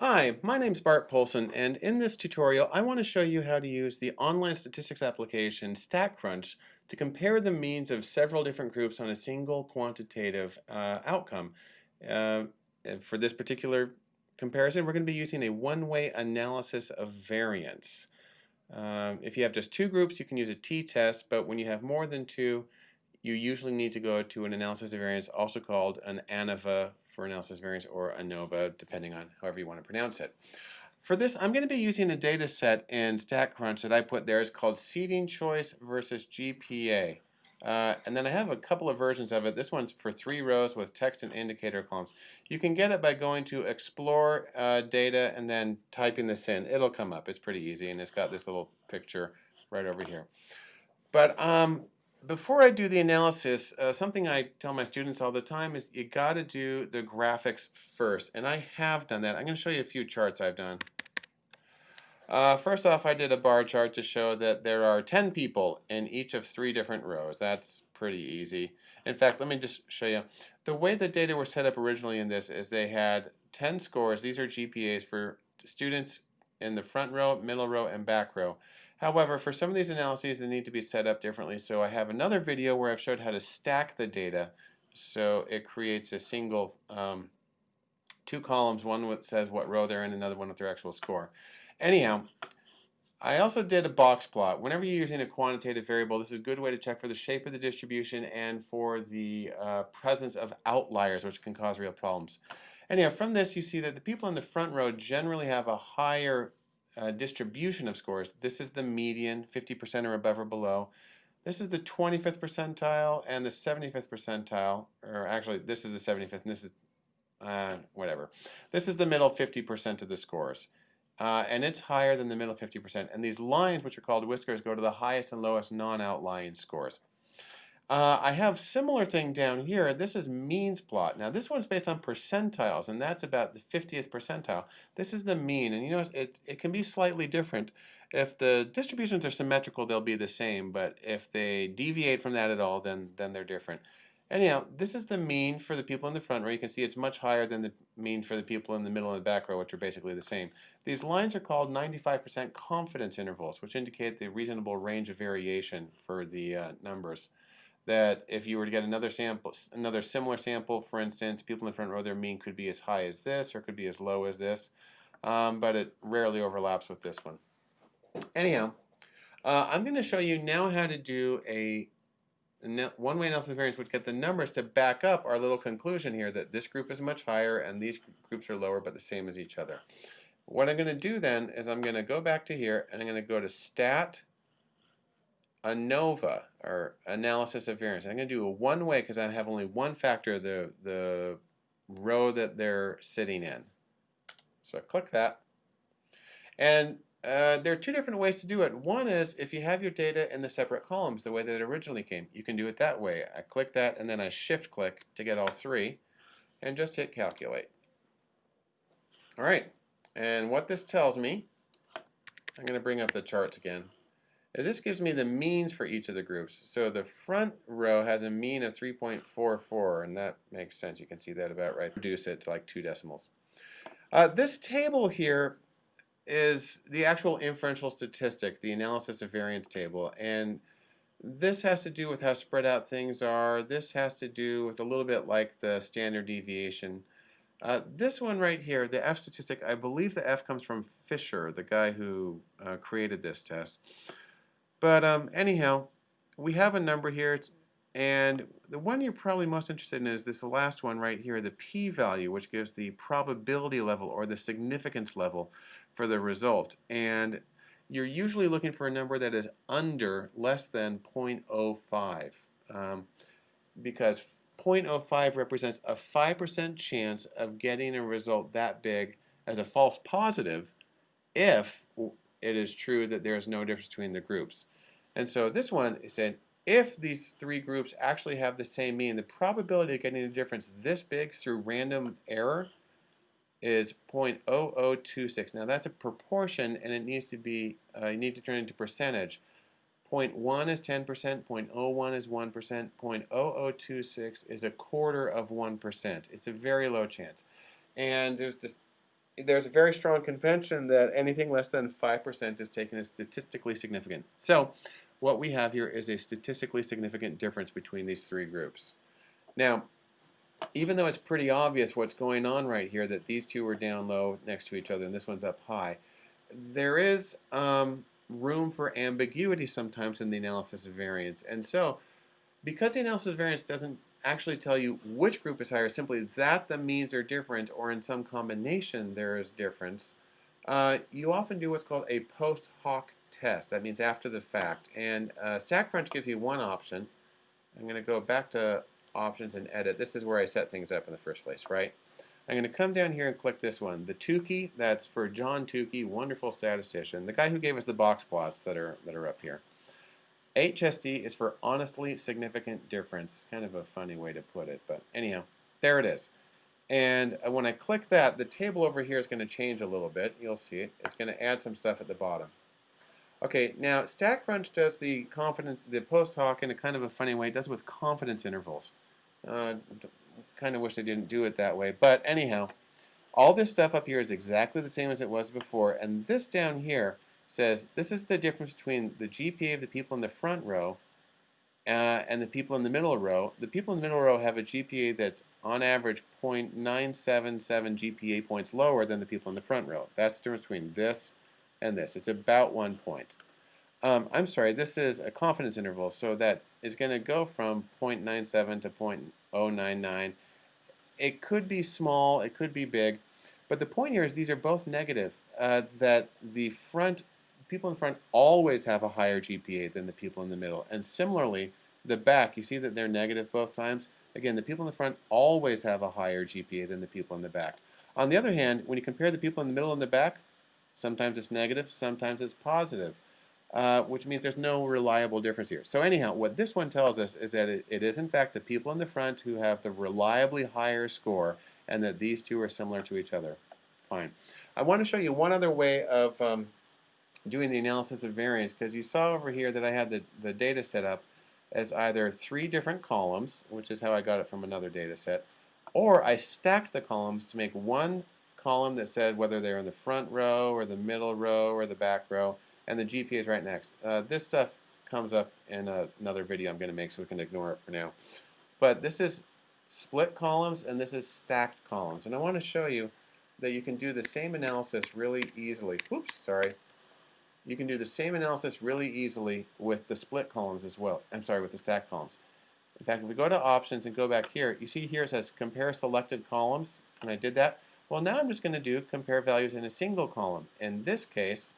Hi, my name's Bart Poulson and in this tutorial I want to show you how to use the online statistics application StatCrunch to compare the means of several different groups on a single quantitative uh, outcome. Uh, for this particular comparison we're going to be using a one-way analysis of variance. Um, if you have just two groups you can use a t-test but when you have more than two you usually need to go to an analysis of variance also called an ANOVA for analysis variance or ANOVA, depending on however you want to pronounce it. For this, I'm going to be using a data set in StatCrunch that I put there. It's called seating choice versus GPA. Uh, and then I have a couple of versions of it. This one's for three rows with text and indicator columns. You can get it by going to explore uh, data and then typing this in. It'll come up. It's pretty easy and it's got this little picture right over here. But um, before I do the analysis, uh, something I tell my students all the time is you got to do the graphics first. And I have done that. I'm going to show you a few charts I've done. Uh, first off, I did a bar chart to show that there are 10 people in each of three different rows. That's pretty easy. In fact, let me just show you. The way the data were set up originally in this is they had 10 scores. These are GPAs for students in the front row, middle row, and back row. However, for some of these analyses, they need to be set up differently. So I have another video where I've showed how to stack the data. So it creates a single, um, two columns, one that says what row they're in, another one with their actual score. Anyhow, I also did a box plot. Whenever you're using a quantitative variable, this is a good way to check for the shape of the distribution and for the uh, presence of outliers, which can cause real problems. Anyhow, from this you see that the people in the front row generally have a higher uh, distribution of scores. This is the median, 50% or above or below. This is the 25th percentile and the 75th percentile, or actually this is the 75th and this is, uh, whatever. This is the middle 50% of the scores. Uh, and it's higher than the middle 50%. And these lines, which are called whiskers, go to the highest and lowest non-outlying scores. Uh, I have similar thing down here. This is means plot. Now this one's based on percentiles, and that's about the 50th percentile. This is the mean, and you know it, it can be slightly different. If the distributions are symmetrical, they'll be the same, but if they deviate from that at all, then, then they're different. Anyhow, this is the mean for the people in the front row. You can see it's much higher than the mean for the people in the middle and the back row, which are basically the same. These lines are called 95% confidence intervals, which indicate the reasonable range of variation for the uh, numbers that if you were to get another sample, another similar sample, for instance, people in the front row, their mean could be as high as this or could be as low as this, um, but it rarely overlaps with this one. Anyhow, uh, I'm going to show you now how to do a one-way of variance would get the numbers to back up our little conclusion here that this group is much higher and these groups are lower but the same as each other. What I'm going to do then is I'm going to go back to here and I'm going to go to Stat ANOVA, or analysis of variance. I'm going to do a one way because I have only one factor, the, the row that they're sitting in. So I click that. And uh, there are two different ways to do it. One is if you have your data in the separate columns the way that it originally came. You can do it that way. I click that and then I shift click to get all three and just hit calculate. Alright, and what this tells me, I'm going to bring up the charts again is this gives me the means for each of the groups. So the front row has a mean of 3.44, and that makes sense. You can see that about right. Reduce it to like two decimals. Uh, this table here is the actual inferential statistic, the analysis of variance table, and this has to do with how spread out things are. This has to do with a little bit like the standard deviation. Uh, this one right here, the F statistic, I believe the F comes from Fisher, the guy who uh, created this test. But um, anyhow, we have a number here, and the one you're probably most interested in is this last one right here, the p-value, which gives the probability level or the significance level for the result. And you're usually looking for a number that is under less than 0.05 um, because 0.05 represents a 5% chance of getting a result that big as a false positive if it is true that there is no difference between the groups. And so this one saying if these three groups actually have the same mean, the probability of getting a difference this big through random error is 0.0026. Now that's a proportion and it needs to be, uh, you need to turn it into percentage. 0.1 is 10%, 0.01 is 1%, 0.0026 is a quarter of 1%. It's a very low chance. And there's this there's a very strong convention that anything less than 5% is taken as statistically significant. So what we have here is a statistically significant difference between these three groups. Now, even though it's pretty obvious what's going on right here, that these two are down low next to each other and this one's up high, there is um, room for ambiguity sometimes in the analysis of variance. And so, because the analysis of variance doesn't actually tell you which group is higher, simply that the means are different or in some combination there is difference, uh, you often do what's called a post hoc test. That means after the fact. And uh, StatCrunch gives you one option. I'm going to go back to options and edit. This is where I set things up in the first place, right? I'm going to come down here and click this one. The Tukey, that's for John Tukey, wonderful statistician, the guy who gave us the box plots that are, that are up here. HSD is for honestly significant difference. It's kind of a funny way to put it, but anyhow, there it is. And uh, when I click that, the table over here is going to change a little bit. You'll see it. It's going to add some stuff at the bottom. Okay, now StatCrunch does the confidence, the post hoc in a kind of a funny way. It does it with confidence intervals. Uh, kind of wish they didn't do it that way. But anyhow, all this stuff up here is exactly the same as it was before. And this down here says this is the difference between the GPA of the people in the front row uh, and the people in the middle row. The people in the middle row have a GPA that's on average 0.977 GPA points lower than the people in the front row. That's the difference between this and this. It's about one point. Um, I'm sorry, this is a confidence interval, so that is going to go from 0.97 to 0.099. It could be small, it could be big, but the point here is these are both negative, uh, that the front, people in front always have a higher GPA than the people in the middle. And similarly, the back, you see that they're negative both times? Again, the people in the front always have a higher GPA than the people in the back. On the other hand, when you compare the people in the middle and the back, sometimes it's negative, sometimes it's positive uh, which means there's no reliable difference here. So anyhow, what this one tells us is that it, it is in fact the people in the front who have the reliably higher score and that these two are similar to each other. Fine. I want to show you one other way of um, doing the analysis of variance because you saw over here that I had the, the data set up as either three different columns, which is how I got it from another data set, or I stacked the columns to make one column that said whether they're in the front row or the middle row or the back row, and the GPA is right next. Uh, this stuff comes up in a, another video I'm going to make, so we can ignore it for now. But this is split columns, and this is stacked columns. And I want to show you that you can do the same analysis really easily. Oops, sorry. You can do the same analysis really easily with the split columns as well. I'm sorry, with the stack columns. In fact, if we go to options and go back here, you see here it says compare selected columns, and I did that. Well, now I'm just going to do compare values in a single column. In this case,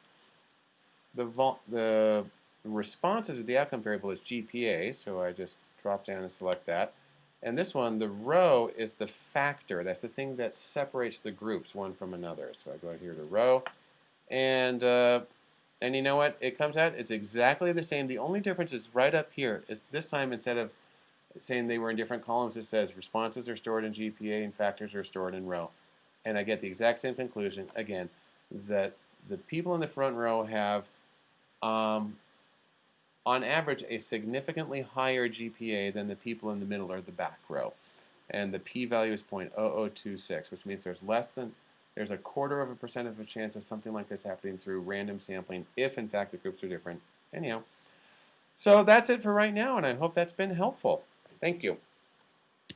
the, the responses of the outcome variable is GPA, so I just drop down and select that. And this one, the row is the factor. That's the thing that separates the groups one from another. So I go here to row, and uh, and you know what? It comes out. It's exactly the same. The only difference is right up here. Is this time instead of saying they were in different columns, it says responses are stored in GPA and factors are stored in row. And I get the exact same conclusion again that the people in the front row have um, on average, a significantly higher GPA than the people in the middle or the back row. And the p-value is 0.0026, which means there's less than, there's a quarter of a percent of a chance of something like this happening through random sampling if, in fact, the groups are different. Anyhow, so that's it for right now, and I hope that's been helpful. Thank you.